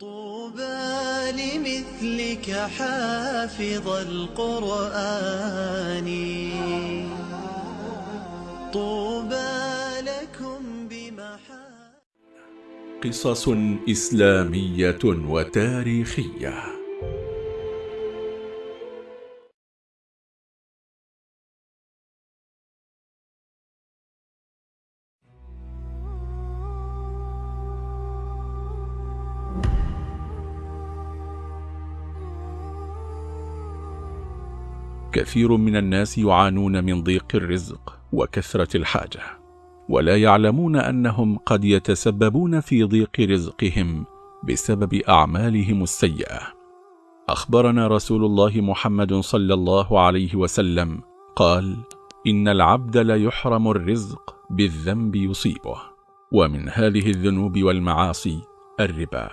طوبى لمثلك حافظ القرآن. طوبى لكم بمحا قصص إسلامية وتاريخية. كثير من الناس يعانون من ضيق الرزق وكثرة الحاجة ولا يعلمون أنهم قد يتسببون في ضيق رزقهم بسبب أعمالهم السيئة. أخبرنا رسول الله محمد صلى الله عليه وسلم قال إن العبد ليحرم الرزق بالذنب يصيبه ومن هذه الذنوب والمعاصي الربا.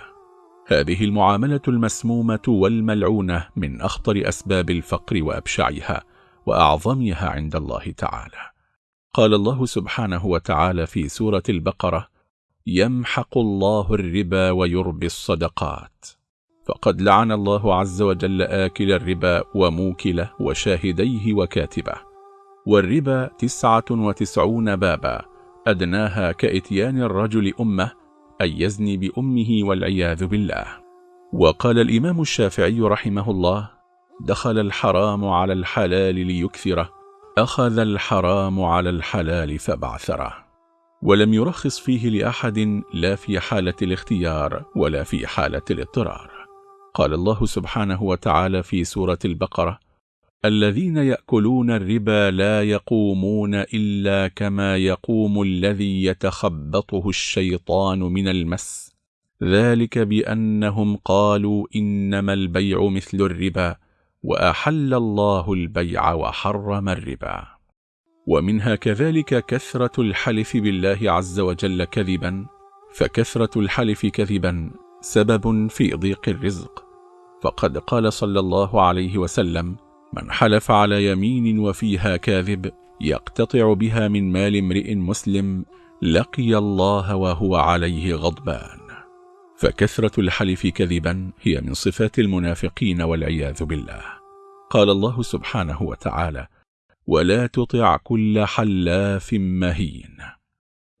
هذه المعاملة المسمومة والملعونة من أخطر أسباب الفقر وأبشعها وأعظمها عند الله تعالى. قال الله سبحانه وتعالى في سورة البقرة يمحق الله الربا ويربي الصدقات. فقد لعن الله عز وجل آكل الربا وموكله وشاهديه وكاتبه. والربا تسعة وتسعون بابا أدناها كإتيان الرجل أمه أن يزني بأمه والعياذ بالله. وقال الإمام الشافعي رحمه الله دخل الحرام على الحلال ليكثره أخذ الحرام على الحلال فبعثره ولم يرخص فيه لأحد لا في حالة الاختيار ولا في حالة الاضطرار. قال الله سبحانه وتعالى في سورة البقرة الذين يأكلون الربا لا يقومون إلا كما يقوم الذي يتخبطه الشيطان من المس. ذلك بأنهم قالوا إنما البيع مثل الربا وأحل الله البيع وحرم الربا. ومنها كذلك كثرة الحلف بالله عز وجل كذبا فكثرة الحلف كذبا سبب في ضيق الرزق. فقد قال صلى الله عليه وسلم من حلف على يمين وفيها كاذب يقتطع بها من مال امرئ مسلم لقي الله وهو عليه غضبان. فكثرة الحلف كذبا هي من صفات المنافقين والعياذ بالله. قال الله سبحانه وتعالى ولا تطع كل حلاف مهين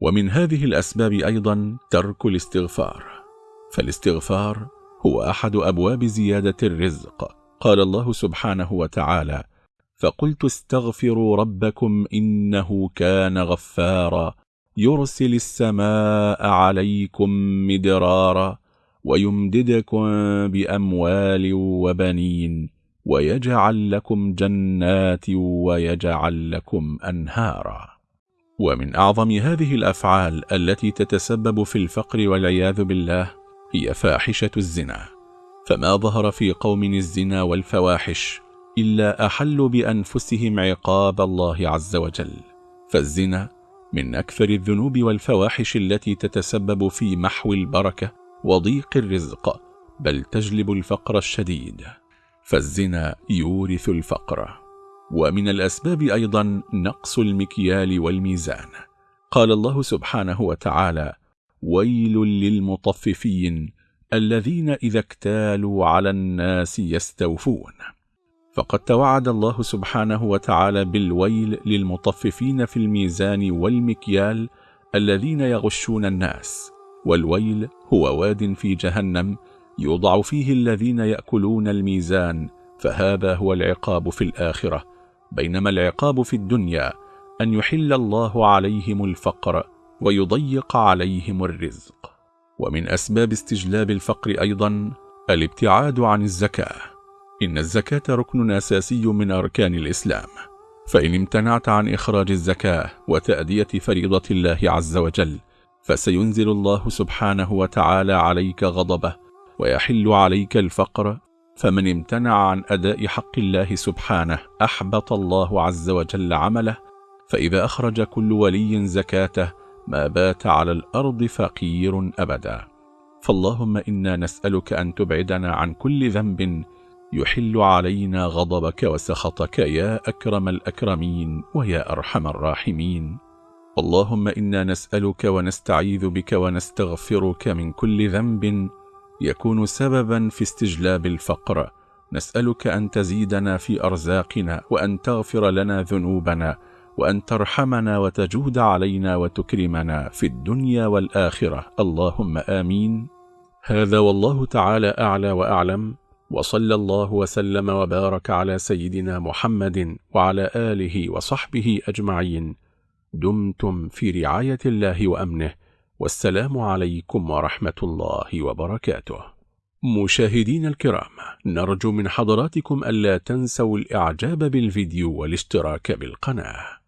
ومن هذه الأسباب أيضا ترك الاستغفار. فالاستغفار هو أحد أبواب زيادة الرزق. قال الله سبحانه وتعالى فقلت استغفروا ربكم إنه كان غفارا يرسل السماء عليكم مدرارا ويمددكم بأموال وبنين ويجعل لكم جنات ويجعل لكم أنهارا. ومن أعظم هذه الأفعال التي تتسبب في الفقر والعياذ بالله هي فاحشة الزنا. فما ظهر في قوم الزنا والفواحش إلا أحلوا بأنفسهم عقاب الله عز وجل. فالزنا من أكثر الذنوب والفواحش التي تتسبب في محو البركة وضيق الرزق بل تجلب الفقر الشديد. فالزنا يورث الفقر. ومن الأسباب أيضا نقص المكيال والميزان. قال الله سبحانه وتعالى ويل للمطففين الذين إذا اكتالوا على الناس يستوفون. فقد توعد الله سبحانه وتعالى بالويل للمطففين في الميزان والمكيال الذين يغشون الناس والويل هو واد في جهنم يوضع فيه الذين يأكلون الميزان فهذا هو العقاب في الآخرة. بينما العقاب في الدنيا أن يحل الله عليهم الفقر ويضيق عليهم الرزق. ومن أسباب استجلاب الفقر أيضا الابتعاد عن الزكاة. إن الزكاة ركن أساسي من أركان الإسلام. فإن امتنعت عن إخراج الزكاة وتأدية فريضة الله عز وجل فسينزل الله سبحانه وتعالى عليك غضبه ويحل عليك الفقر. فمن امتنع عن أداء حق الله سبحانه أحبط الله عز وجل عمله. فإذا أخرج كل ولي زكاته ما بات على الأرض فقير أبدا. فاللهم إنا نسألك أن تبعدنا عن كل ذنب يحل علينا غضبك وسخطك يا أكرم الأكرمين ويا أرحم الراحمين. اللهم إنا نسألك ونستعيذ بك ونستغفرك من كل ذنب يكون سببا في استجلاب الفقر. نسألك أن تزيدنا في أرزاقنا وأن تغفر لنا ذنوبنا وأن ترحمنا وتجود علينا وتكرمنا في الدنيا والآخرة. اللهم آمين. هذا والله تعالى أعلى وأعلم وصلى الله وسلم وبارك على سيدنا محمد وعلى آله وصحبه أجمعين. دمتم في رعاية الله وأمنه. والسلام عليكم ورحمة الله وبركاته. مشاهدين الكرام نرجو من حضراتكم ألا تنسوا الإعجاب بالفيديو والاشتراك بالقناة.